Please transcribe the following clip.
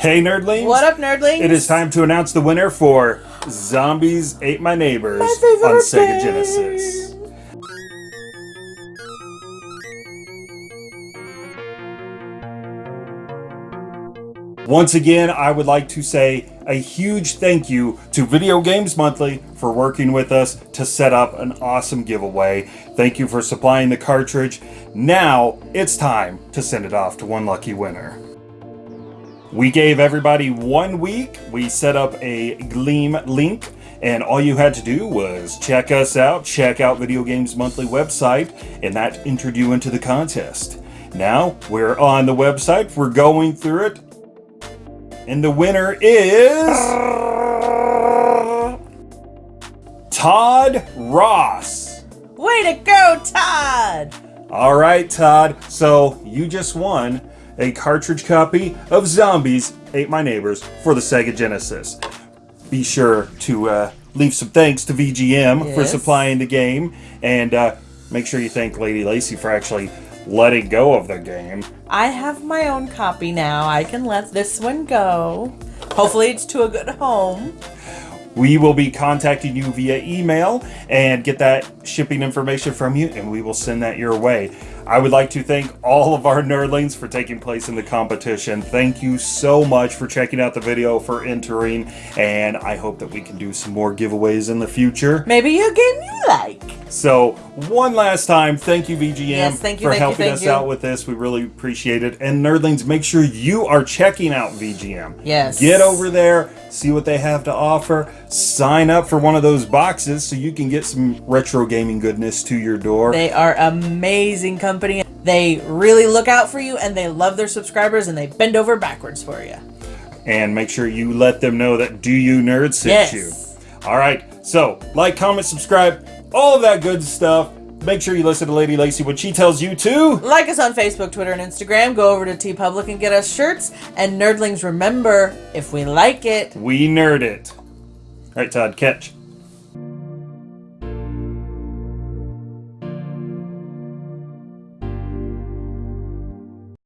Hey, nerdlings! What up, nerdlings? It is time to announce the winner for Zombies Ate My Neighbors My on Sega. Genesis. Once again, I would like to say a huge thank you to Video Games Monthly for working with us to set up an awesome giveaway. Thank you for supplying the cartridge. Now it's time to send it off to one lucky winner. We gave everybody one week. We set up a Gleam link, and all you had to do was check us out, check out Video Games Monthly website, and that entered you into the contest. Now we're on the website, we're going through it, and the winner is. Todd Ross. Way to go, Todd! All right, Todd. So you just won a cartridge copy of Zombies Ate My Neighbors for the Sega Genesis. Be sure to uh, leave some thanks to VGM for supplying the game, and uh, make sure you thank Lady Lacey for actually letting go of the game. I have my own copy now. I can let this one go. Hopefully, it's to a good home. We will be contacting you via email and get that shipping information from you, and we will send that your way. I would like to thank all of our nerdlings for taking place in the competition. Thank you so much for checking out the video, for entering, and I hope that we can do some more giveaways in the future. Maybe a game you like. So, one last time, thank you, VGM, Yes, thank you, for thank you, helping thank us you. out with this. We really appreciate it. And nerdlings, make sure you are checking out VGM. Yes. Get over there, see what they have to offer, sign up for one of those boxes so you can get some retro gaming goodness to your door. They are amazing company. They really look out for you and they love their subscribers and they bend over backwards for you. and make sure you let them know that Do You Nerd sent Yes. you. All right, so like, comment, subscribe, all of that good stuff. Make sure you listen to Lady Lacey when she tells you to. Like us on Facebook, Twitter, and Instagram. Go over to TeePublic and get us shirts. And nerdlings, remember, if we like it, We nerd it. All right, Todd, catch.